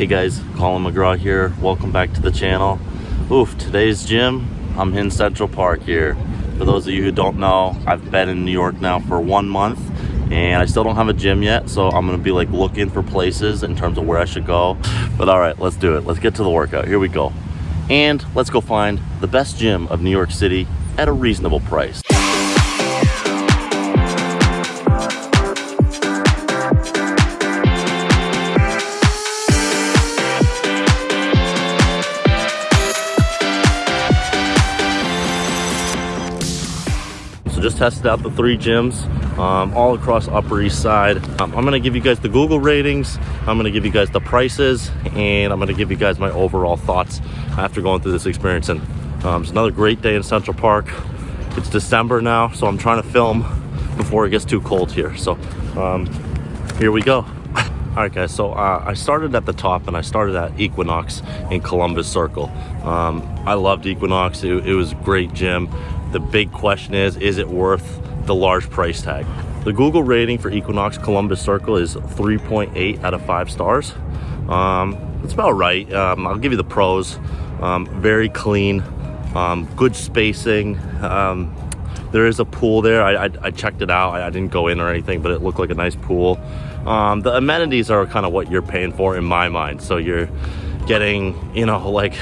Hey guys, Colin McGraw here. Welcome back to the channel. Oof, today's gym, I'm in Central Park here. For those of you who don't know, I've been in New York now for one month and I still don't have a gym yet, so I'm gonna be like looking for places in terms of where I should go. But all right, let's do it. Let's get to the workout. Here we go. And let's go find the best gym of New York City at a reasonable price. Just tested out the three gyms um, all across Upper East Side. Um, I'm gonna give you guys the Google ratings, I'm gonna give you guys the prices, and I'm gonna give you guys my overall thoughts after going through this experience. And um, it's another great day in Central Park. It's December now, so I'm trying to film before it gets too cold here. So um, here we go. All right, guys, so uh, I started at the top and I started at Equinox in Columbus Circle. Um, I loved Equinox, it, it was a great gym. The big question is, is it worth the large price tag? The Google rating for Equinox Columbus Circle is 3.8 out of five stars. Um, it's about right. Um, I'll give you the pros. Um, very clean, um, good spacing. Um, there is a pool there. I, I, I checked it out. I, I, didn't go in or anything, but it looked like a nice pool. Um, the amenities are kind of what you're paying for in my mind. So you're getting, you know, like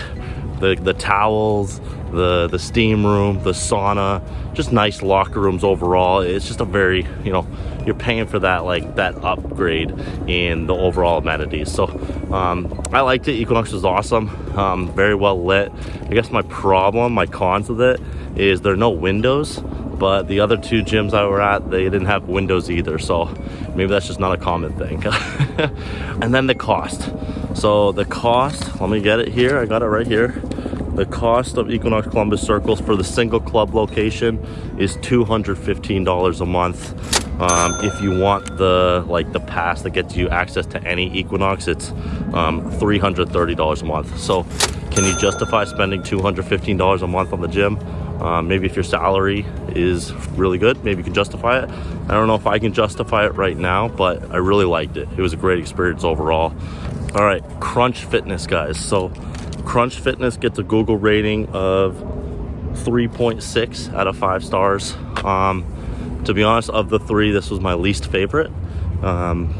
the, the towels, the, the steam room, the sauna, just nice locker rooms overall. It's just a very, you know, you're paying for that, like that upgrade in the overall amenities. So um, I liked it. Equinox was awesome, um, very well lit. I guess my problem, my cons with it is there are no windows but the other two gyms I were at, they didn't have windows either. So maybe that's just not a common thing. and then the cost. So the cost, let me get it here. I got it right here. The cost of Equinox Columbus Circles for the single club location is $215 a month. Um, if you want the like the pass that gets you access to any Equinox, it's um, $330 a month. So can you justify spending $215 a month on the gym? Um, maybe if your salary is really good, maybe you can justify it. I don't know if I can justify it right now, but I really liked it. It was a great experience overall. All right, Crunch Fitness, guys. So Crunch Fitness gets a Google rating of 3.6 out of five stars. Um, to be honest, of the three, this was my least favorite. Um,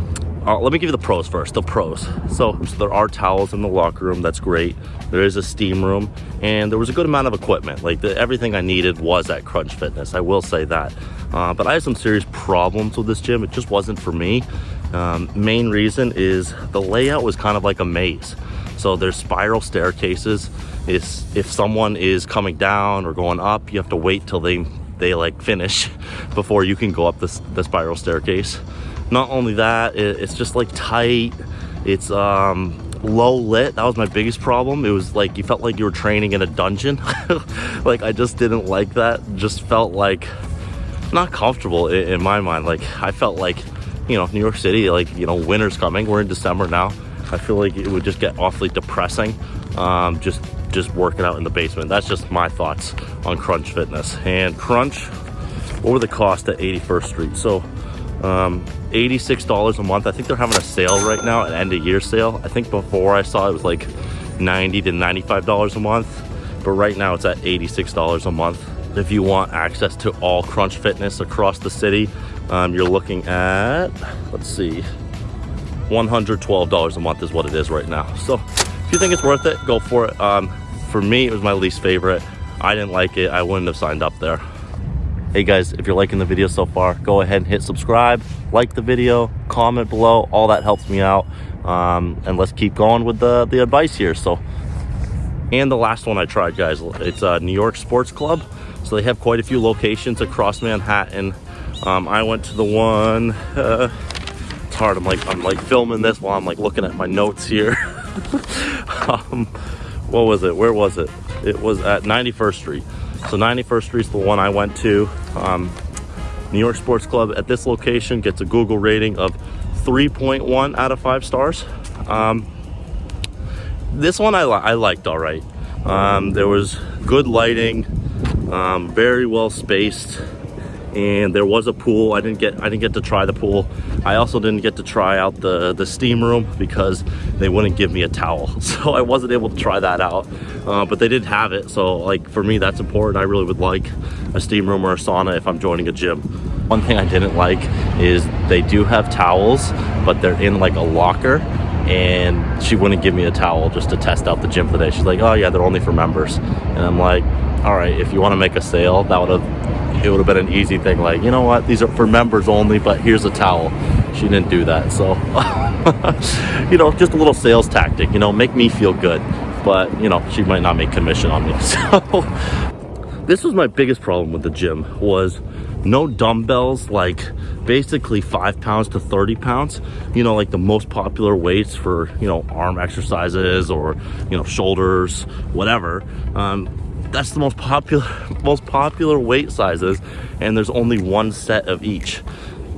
uh, let me give you the pros first, the pros. So, so, there are towels in the locker room, that's great. There is a steam room, and there was a good amount of equipment. Like the, everything I needed was at Crunch Fitness, I will say that. Uh, but I had some serious problems with this gym, it just wasn't for me. Um, main reason is the layout was kind of like a maze. So there's spiral staircases. It's, if someone is coming down or going up, you have to wait till they they like finish before you can go up this the spiral staircase. Not only that it, it's just like tight. It's um low lit. That was my biggest problem. It was like you felt like you were training in a dungeon. Like i just didn't like that. Just felt like not comfortable in, in, my mind. Like i felt like you know new york city like you know winter's coming. We're in december now i feel like it would just get awfully depressing um just just working out in the basement that's just my thoughts on crunch fitness and crunch what were the cost at 81st street so um, $86 a month. I think they're having a sale right now, an end of year sale. I think before I saw it was like 90 to $95 a month, but right now it's at $86 a month. If you want access to all Crunch Fitness across the city, um, you're looking at, let's see, $112 a month is what it is right now. So if you think it's worth it, go for it. Um, for me, it was my least favorite. I didn't like it. I wouldn't have signed up there hey guys if you're liking the video so far go ahead and hit subscribe like the video comment below all that helps me out um, and let's keep going with the the advice here so and the last one i tried guys it's a new york sports club so they have quite a few locations across manhattan um, i went to the one uh, hard i'm like i'm like filming this while i'm like looking at my notes here um, what was it where was it it was at 91st street so 91st Street's the one I went to. Um, New York Sports Club at this location gets a Google rating of 3.1 out of 5 stars. Um, this one I, li I liked all right. Um, there was good lighting, um, very well spaced, and there was a pool. I didn't get I didn't get to try the pool. I also didn't get to try out the the steam room because they wouldn't give me a towel, so I wasn't able to try that out. Uh, but they did have it, so like for me that's important. I really would like a steam room or a sauna if I'm joining a gym. One thing I didn't like is they do have towels, but they're in like a locker and she wouldn't give me a towel just to test out the gym for the day. She's like, oh yeah, they're only for members. And I'm like, all right, if you want to make a sale, that would have, it would have been an easy thing. Like, you know what, these are for members only, but here's a towel. She didn't do that. So, you know, just a little sales tactic, you know, make me feel good. But, you know, she might not make commission on me. So this was my biggest problem with the gym was no dumbbells like basically five pounds to 30 pounds you know like the most popular weights for you know arm exercises or you know shoulders whatever um, that's the most popular most popular weight sizes and there's only one set of each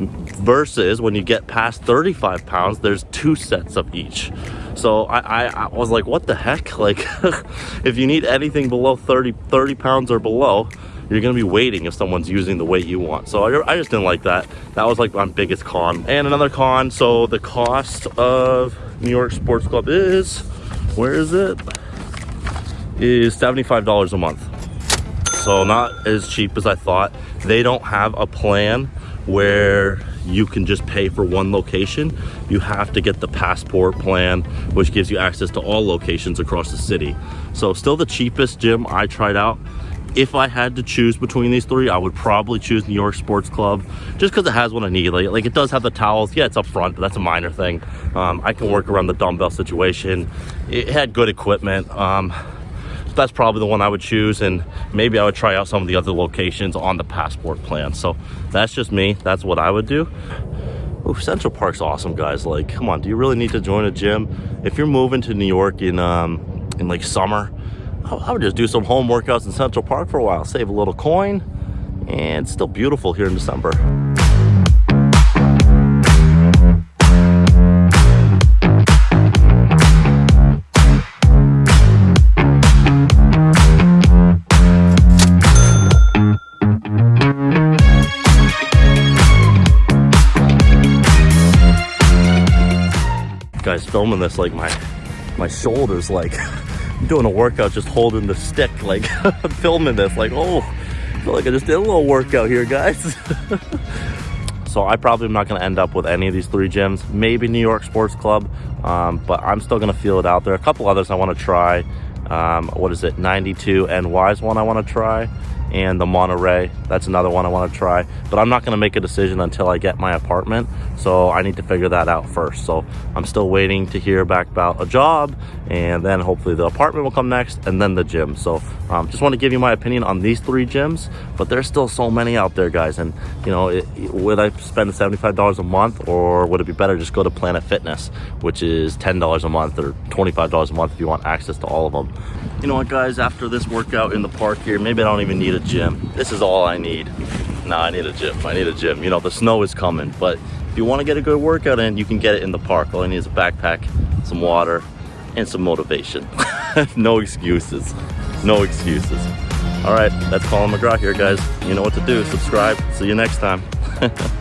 versus when you get past 35 pounds there's two sets of each so I, I, I was like what the heck like if you need anything below 30 30 pounds or below you're gonna be waiting if someone's using the weight you want. So I, I just didn't like that. That was like my biggest con. And another con, so the cost of New York Sports Club is, where is it? Is $75 a month. So not as cheap as I thought. They don't have a plan where you can just pay for one location. You have to get the passport plan, which gives you access to all locations across the city. So still the cheapest gym I tried out if I had to choose between these three, I would probably choose New York Sports Club just because it has what I need. Like, like, it does have the towels. Yeah, it's up front, but that's a minor thing. Um, I can work around the dumbbell situation. It had good equipment. Um, that's probably the one I would choose and maybe I would try out some of the other locations on the passport plan. So that's just me. That's what I would do. Ooh, Central Park's awesome, guys. Like, come on, do you really need to join a gym? If you're moving to New York in, um, in like summer, I would just do some home workouts in Central Park for a while, save a little coin, and it's still beautiful here in December. Guys, filming this like my my shoulders like doing a workout just holding the stick like I'm filming this like oh I feel like I just did a little workout here guys. So I probably am not going to end up with any of these three gyms. Maybe New York Sports Club um, but I'm still going to feel it out there. Are a couple others I want to try um, what is it 92 NY's one I want to try and the Monterey. That's another one I want to try. But I'm not going to make a decision until I get my apartment. So I need to figure that out first. So I'm still waiting to hear back about a job and then hopefully the apartment will come next and then the gym. So um, just want to give you my opinion on these three gyms, but there's still so many out there, guys. And you know, it, would I spend $75 a month or would it be better just go to Planet Fitness, which is $10 a month or $25 a month if you want access to all of them. You know what, guys, after this workout in the park here, maybe I don't even need a gym. This is all I need. No, I need a gym. I need a gym. You know, the snow is coming, but if you want to get a good workout in, you can get it in the park. All I need is a backpack, some water, and some motivation. no excuses. No excuses. All right, that's Colin McGraw here, guys. You know what to do. Subscribe. See you next time.